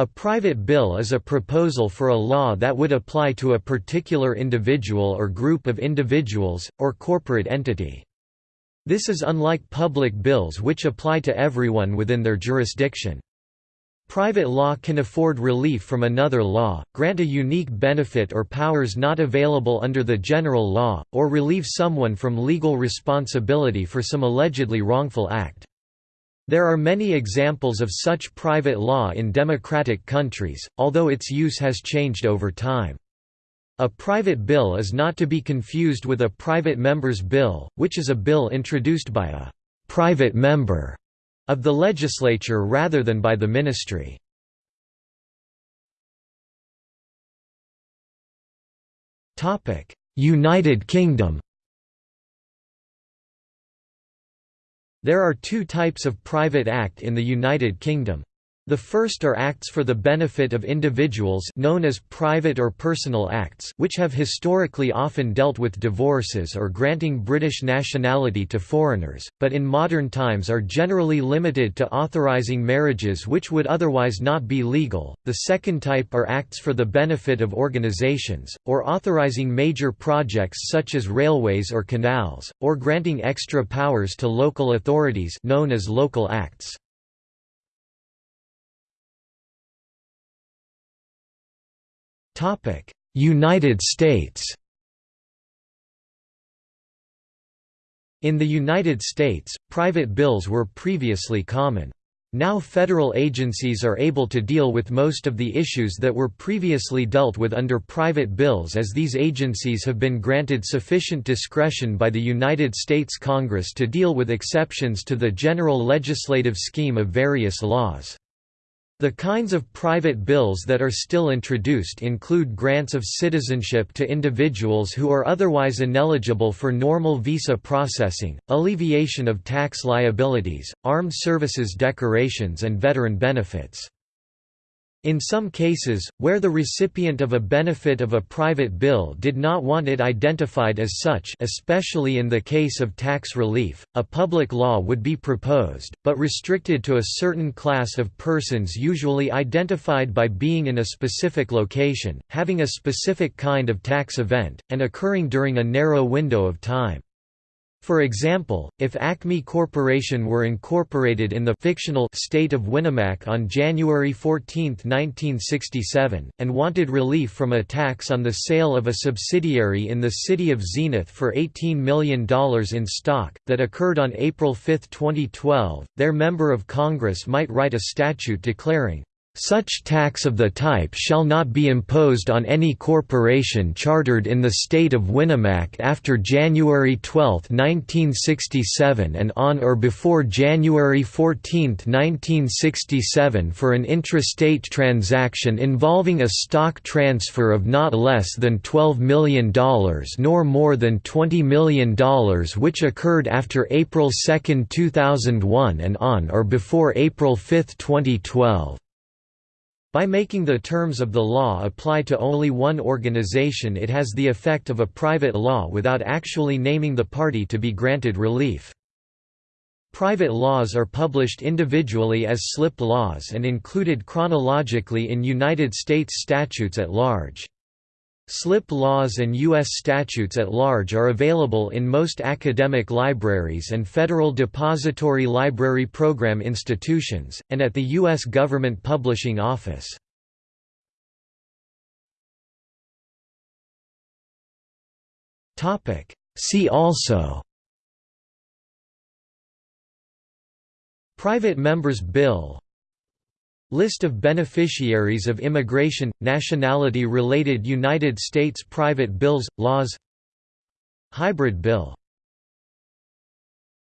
A private bill is a proposal for a law that would apply to a particular individual or group of individuals, or corporate entity. This is unlike public bills which apply to everyone within their jurisdiction. Private law can afford relief from another law, grant a unique benefit or powers not available under the general law, or relieve someone from legal responsibility for some allegedly wrongful act. There are many examples of such private law in democratic countries, although its use has changed over time. A private bill is not to be confused with a private member's bill, which is a bill introduced by a «private member» of the legislature rather than by the ministry. United Kingdom There are two types of private act in the United Kingdom. The first are acts for the benefit of individuals known as private or personal acts which have historically often dealt with divorces or granting British nationality to foreigners, but in modern times are generally limited to authorising marriages which would otherwise not be legal. The second type are acts for the benefit of organisations, or authorising major projects such as railways or canals, or granting extra powers to local authorities known as local acts. United States In the United States, private bills were previously common. Now federal agencies are able to deal with most of the issues that were previously dealt with under private bills as these agencies have been granted sufficient discretion by the United States Congress to deal with exceptions to the general legislative scheme of various laws. The kinds of private bills that are still introduced include grants of citizenship to individuals who are otherwise ineligible for normal visa processing, alleviation of tax liabilities, armed services decorations and veteran benefits. In some cases, where the recipient of a benefit of a private bill did not want it identified as such especially in the case of tax relief, a public law would be proposed, but restricted to a certain class of persons usually identified by being in a specific location, having a specific kind of tax event, and occurring during a narrow window of time. For example, if Acme Corporation were incorporated in the fictional state of Winnemac on January 14, 1967, and wanted relief from a tax on the sale of a subsidiary in the city of Zenith for $18 million in stock, that occurred on April 5, 2012, their member of Congress might write a statute declaring, such tax of the type shall not be imposed on any corporation chartered in the state of Winnemac after January 12, 1967 and on or before January 14, 1967 for an intrastate transaction involving a stock transfer of not less than $12 million nor more than $20 million which occurred after April 2, 2001 and on or before April 5, 2012. By making the terms of the law apply to only one organization it has the effect of a private law without actually naming the party to be granted relief. Private laws are published individually as slip laws and included chronologically in United States statutes at large. Slip laws and U.S. statutes at large are available in most academic libraries and Federal Depository Library Program institutions, and at the U.S. Government Publishing Office. See also Private Members Bill List of beneficiaries of immigration, nationality-related United States private bills, laws. Hybrid bill